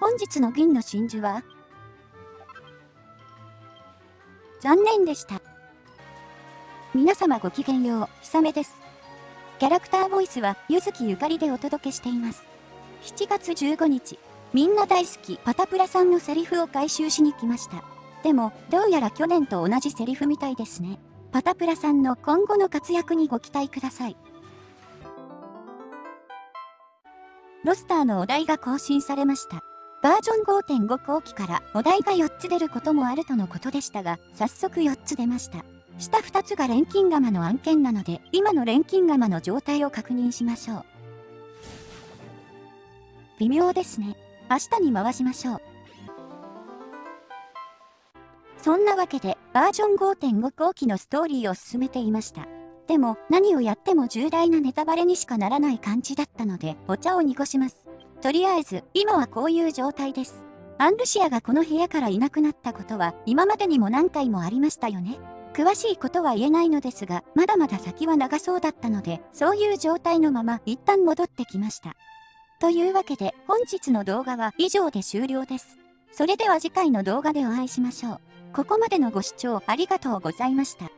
本日の銀の真珠は？残念でした。皆様ごきげんよう、ひさめです。キャラクターボイスは、ゆずきゆかりでお届けしています。7月15日、みんな大好きパタプラさんのセリフを回収しに来ました。でも、どうやら去年と同じセリフみたいですね。パタプラさんの今後の活躍にご期待ください。ロスターのお題が更新されました。バージョン5.5後期からお題が4つ出ることもあるとのことでしたが、早速4つ出ました。下2つが錬金釜の案件なので、今の錬金釜の状態を確認しましょう。微妙ですね。明日に回しましょう。そんなわけで、バージョン5.5後期のストーリーを進めていました。でも、何をやっても重大なネタバレにしかならない感じだったので、お茶を濁します。とりあえず、今はこういう状態です。アンルシアがこの部屋からいなくなったことは、今までにも何回もありましたよね。詳しいことは言えないのですが、まだまだ先は長そうだったので、そういう状態のまま一旦戻ってきました。というわけで、本日の動画は以上で終了です。それでは次回の動画でお会いしましょう。ここまでのご視聴ありがとうございました。